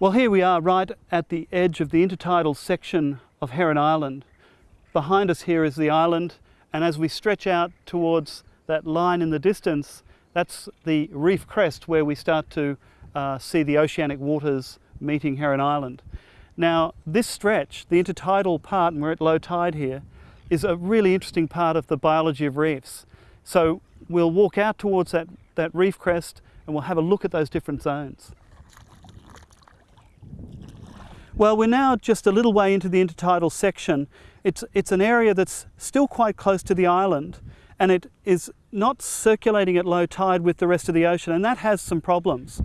Well, here we are right at the edge of the intertidal section of Heron Island. Behind us here is the island, and as we stretch out towards that line in the distance, that's the reef crest where we start to uh, see the oceanic waters meeting Heron Island. Now, this stretch, the intertidal part, and we're at low tide here, is a really interesting part of the biology of reefs. So we'll walk out towards that, that reef crest and we'll have a look at those different zones. Well, we're now just a little way into the intertidal section. It's, it's an area that's still quite close to the island and it is not circulating at low tide with the rest of the ocean and that has some problems.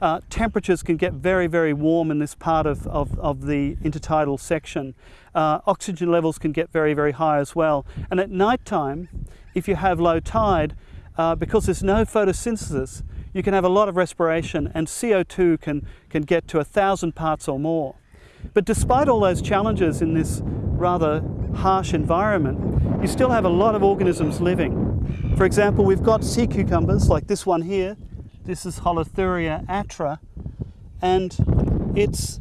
Uh, temperatures can get very, very warm in this part of, of, of the intertidal section. Uh, oxygen levels can get very, very high as well. And at night time, if you have low tide, uh, because there's no photosynthesis, you can have a lot of respiration and CO2 can, can get to a thousand parts or more. But despite all those challenges in this rather harsh environment, you still have a lot of organisms living. For example, we've got sea cucumbers like this one here. This is Holothuria atra, and it's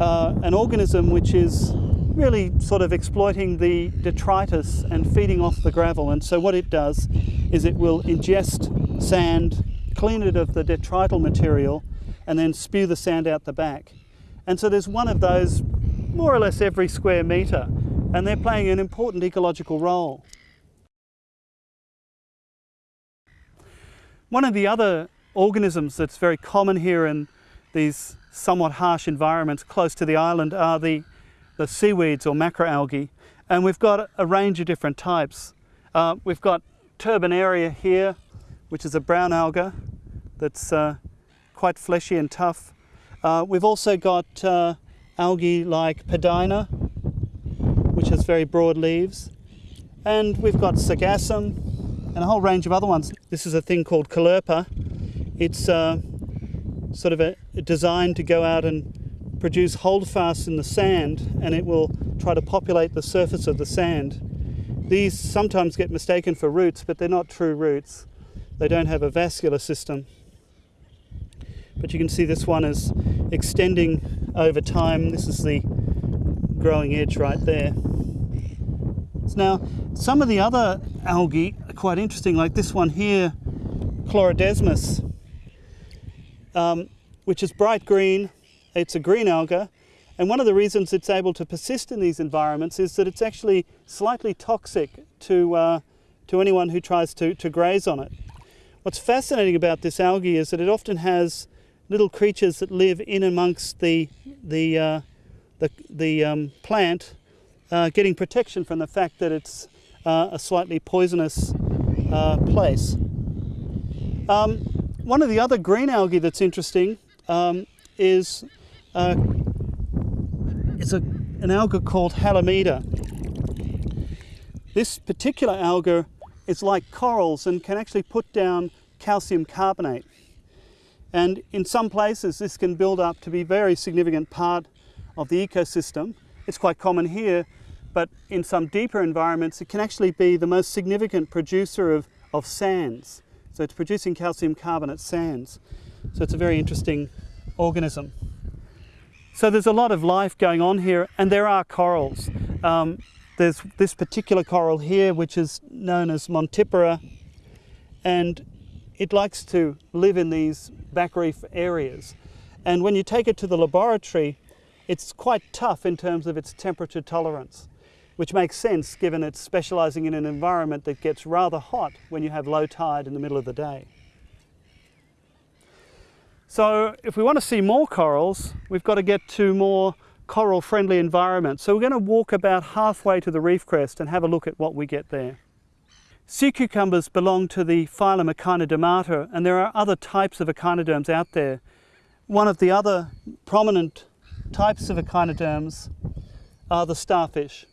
uh, an organism which is really sort of exploiting the detritus and feeding off the gravel. And so what it does is it will ingest sand, clean it of the detrital material, and then spew the sand out the back. And so there's one of those more or less every square metre, and they're playing an important ecological role. One of the other organisms that's very common here in these somewhat harsh environments close to the island are the, the seaweeds or macroalgae. And we've got a range of different types. Uh, we've got turbinaria here, which is a brown alga that's uh, quite fleshy and tough. Uh, we've also got uh, algae like Padina, which has very broad leaves. And we've got Sargassum and a whole range of other ones. This is a thing called Caulerpa. It's uh, sort of a, designed to go out and produce holdfasts in the sand and it will try to populate the surface of the sand. These sometimes get mistaken for roots, but they're not true roots. They don't have a vascular system but you can see this one is extending over time. This is the growing edge right there. Now, some of the other algae are quite interesting, like this one here, Chlorodesmis, um, which is bright green. It's a green alga, and one of the reasons it's able to persist in these environments is that it's actually slightly toxic to, uh, to anyone who tries to, to graze on it. What's fascinating about this algae is that it often has little creatures that live in amongst the, the, uh, the, the um, plant uh, getting protection from the fact that it's uh, a slightly poisonous uh, place. Um, one of the other green algae that's interesting um, is uh, it's a, an alga called Halimeda. This particular alga is like corals and can actually put down calcium carbonate. And in some places, this can build up to be a very significant part of the ecosystem. It's quite common here, but in some deeper environments, it can actually be the most significant producer of, of sands. So it's producing calcium carbonate sands. So it's a very interesting organism. So there's a lot of life going on here, and there are corals. Um, there's this particular coral here, which is known as Montipora, and it likes to live in these back reef areas. And when you take it to the laboratory, it's quite tough in terms of its temperature tolerance, which makes sense given it's specializing in an environment that gets rather hot when you have low tide in the middle of the day. So if we want to see more corals, we've got to get to more coral friendly environments. So we're going to walk about halfway to the reef crest and have a look at what we get there. Sea cucumbers belong to the phylum Echinodermata and there are other types of echinoderms out there. One of the other prominent types of echinoderms are the starfish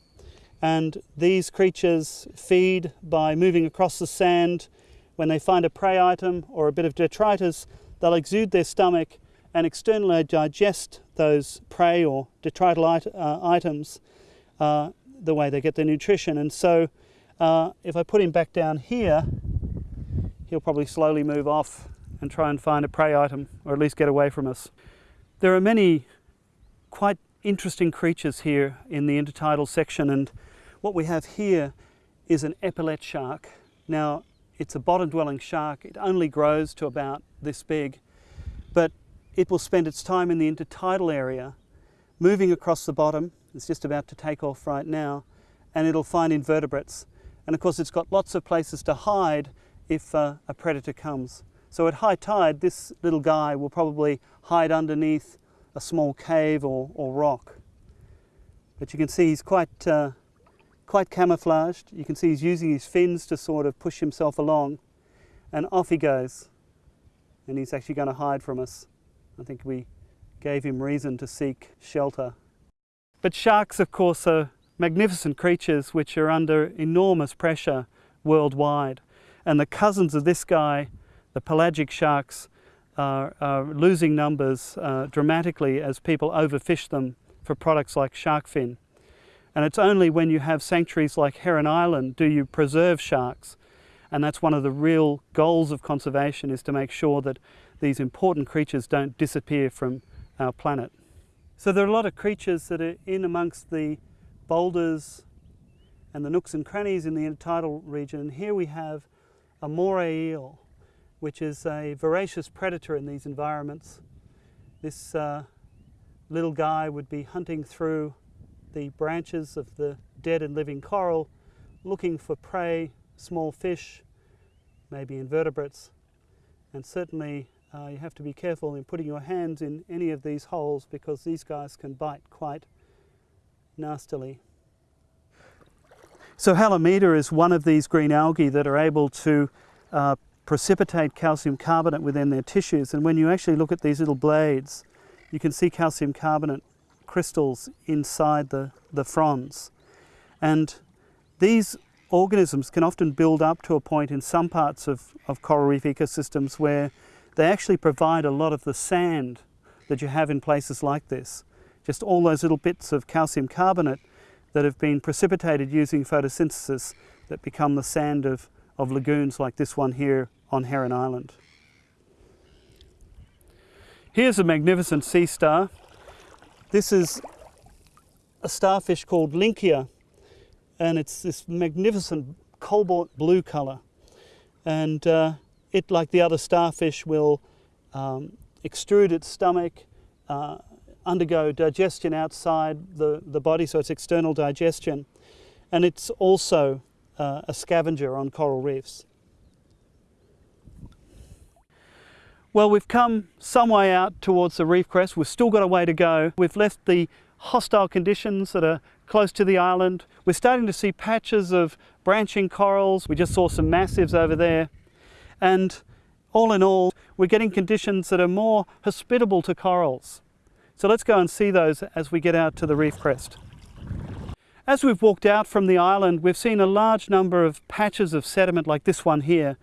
and these creatures feed by moving across the sand. When they find a prey item or a bit of detritus they'll exude their stomach and externally digest those prey or detrital it uh, items uh, the way they get their nutrition and so uh, if I put him back down here, he'll probably slowly move off and try and find a prey item, or at least get away from us. There are many quite interesting creatures here in the intertidal section and what we have here is an epaulette shark. Now it's a bottom dwelling shark, it only grows to about this big, but it will spend its time in the intertidal area, moving across the bottom, it's just about to take off right now, and it'll find invertebrates. And of course it's got lots of places to hide if uh, a predator comes. So at high tide, this little guy will probably hide underneath a small cave or, or rock. But you can see he's quite, uh, quite camouflaged. You can see he's using his fins to sort of push himself along. And off he goes. And he's actually going to hide from us. I think we gave him reason to seek shelter. But sharks, of course, are magnificent creatures which are under enormous pressure worldwide. And the cousins of this guy, the pelagic sharks, are, are losing numbers uh, dramatically as people overfish them for products like shark fin. And it's only when you have sanctuaries like Heron Island do you preserve sharks. And that's one of the real goals of conservation is to make sure that these important creatures don't disappear from our planet. So there are a lot of creatures that are in amongst the boulders and the nooks and crannies in the intertidal region. And here we have a moray eel, which is a voracious predator in these environments. This uh, little guy would be hunting through the branches of the dead and living coral, looking for prey, small fish, maybe invertebrates, and certainly uh, you have to be careful in putting your hands in any of these holes because these guys can bite quite nastily. So Halimeda is one of these green algae that are able to uh, precipitate calcium carbonate within their tissues and when you actually look at these little blades you can see calcium carbonate crystals inside the, the fronds and these organisms can often build up to a point in some parts of, of coral reef ecosystems where they actually provide a lot of the sand that you have in places like this. Just all those little bits of calcium carbonate that have been precipitated using photosynthesis that become the sand of, of lagoons like this one here on Heron Island. Here's a magnificent sea star. This is a starfish called Linckia and it's this magnificent cobalt blue colour and uh, it like the other starfish will um, extrude its stomach, uh, undergo digestion outside the, the body so it's external digestion and it's also uh, a scavenger on coral reefs. Well, we've come some way out towards the reef crest. We've still got a way to go. We've left the hostile conditions that are close to the island. We're starting to see patches of branching corals. We just saw some massives over there. And all in all, we're getting conditions that are more hospitable to corals. So let's go and see those as we get out to the reef crest. As we've walked out from the island, we've seen a large number of patches of sediment like this one here.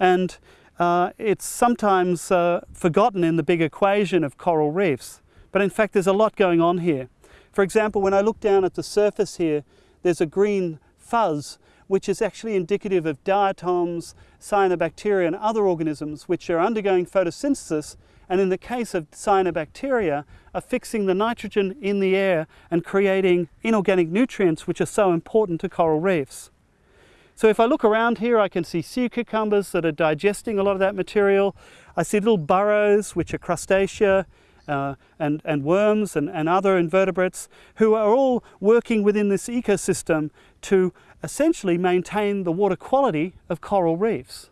And uh, it's sometimes uh, forgotten in the big equation of coral reefs, but in fact there's a lot going on here. For example, when I look down at the surface here, there's a green fuzz which is actually indicative of diatoms, cyanobacteria and other organisms which are undergoing photosynthesis and in the case of cyanobacteria are fixing the nitrogen in the air and creating inorganic nutrients which are so important to coral reefs. So if I look around here, I can see sea cucumbers that are digesting a lot of that material. I see little burrows, which are crustacea, uh, and, and worms and, and other invertebrates who are all working within this ecosystem to essentially maintain the water quality of coral reefs.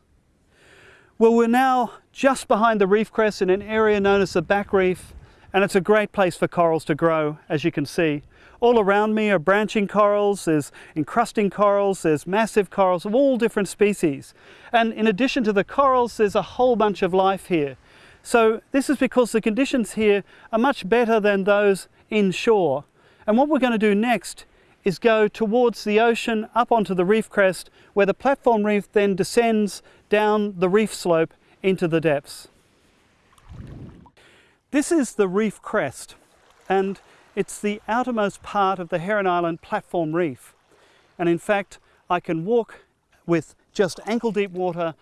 Well, we're now just behind the reef crest in an area known as the back reef, and it's a great place for corals to grow, as you can see. All around me are branching corals, there's encrusting corals, there's massive corals of all different species. And in addition to the corals, there's a whole bunch of life here. So this is because the conditions here are much better than those inshore. And what we're going to do next is go towards the ocean up onto the reef crest where the platform reef then descends down the reef slope into the depths. This is the reef crest and it's the outermost part of the Heron Island platform reef. And in fact, I can walk with just ankle deep water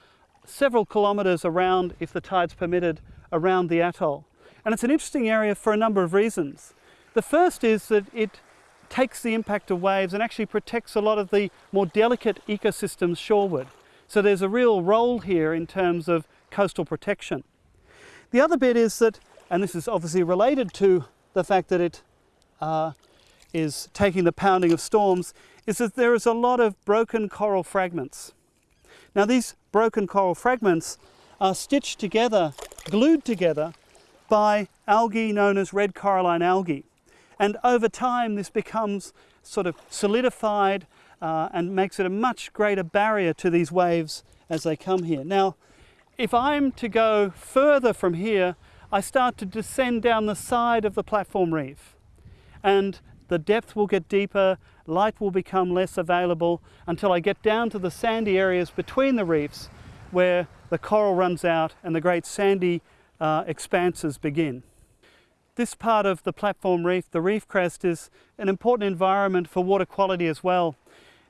several kilometres around, if the tide's permitted, around the atoll. And it's an interesting area for a number of reasons. The first is that it takes the impact of waves and actually protects a lot of the more delicate ecosystems shoreward. So there's a real role here in terms of coastal protection. The other bit is that, and this is obviously related to the fact that it uh, is taking the pounding of storms, is that there is a lot of broken coral fragments. Now these broken coral fragments are stitched together, glued together by algae known as red coralline algae. And over time this becomes sort of solidified uh, and makes it a much greater barrier to these waves as they come here. Now, if I'm to go further from here, I start to descend down the side of the platform reef. And the depth will get deeper, light will become less available until I get down to the sandy areas between the reefs where the coral runs out and the great sandy uh, expanses begin. This part of the platform reef, the reef crest, is an important environment for water quality as well.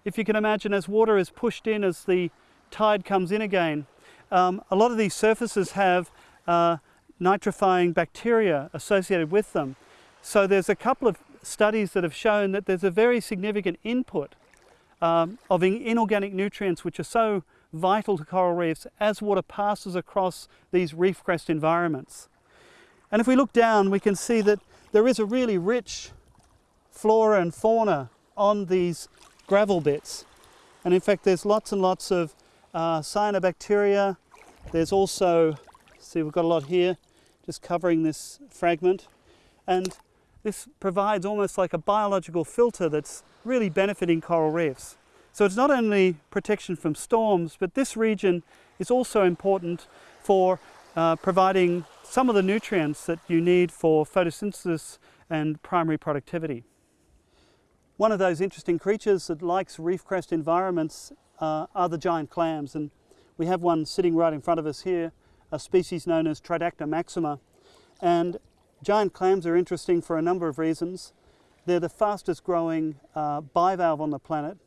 If you can imagine as water is pushed in as the tide comes in again, um, a lot of these surfaces have uh, nitrifying bacteria associated with them. So there's a couple of studies that have shown that there's a very significant input um, of inorganic nutrients which are so vital to coral reefs as water passes across these reef crest environments. And if we look down, we can see that there is a really rich flora and fauna on these gravel bits. And in fact, there's lots and lots of uh, cyanobacteria. There's also, see we've got a lot here, just covering this fragment. And this provides almost like a biological filter that's really benefiting coral reefs. So it's not only protection from storms, but this region is also important for uh, providing some of the nutrients that you need for photosynthesis and primary productivity. One of those interesting creatures that likes reef crest environments uh, are the giant clams. And we have one sitting right in front of us here, a species known as Tridacna maxima. And giant clams are interesting for a number of reasons. They're the fastest growing uh, bivalve on the planet.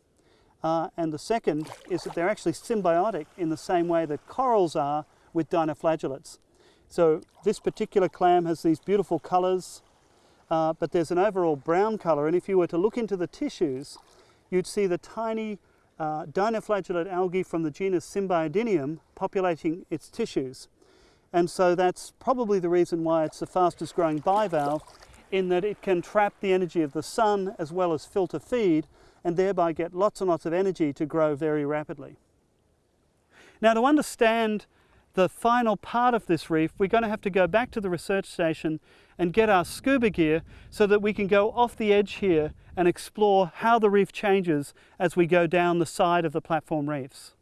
Uh, and the second is that they're actually symbiotic in the same way that corals are with dinoflagellates. So this particular clam has these beautiful colors, uh, but there's an overall brown color. And if you were to look into the tissues, you'd see the tiny uh, dinoflagellate algae from the genus Symbiodinium populating its tissues. And so that's probably the reason why it's the fastest growing bivalve in that it can trap the energy of the sun as well as filter feed and thereby get lots and lots of energy to grow very rapidly. Now to understand the final part of this reef, we're going to have to go back to the research station and get our scuba gear so that we can go off the edge here and explore how the reef changes as we go down the side of the platform reefs.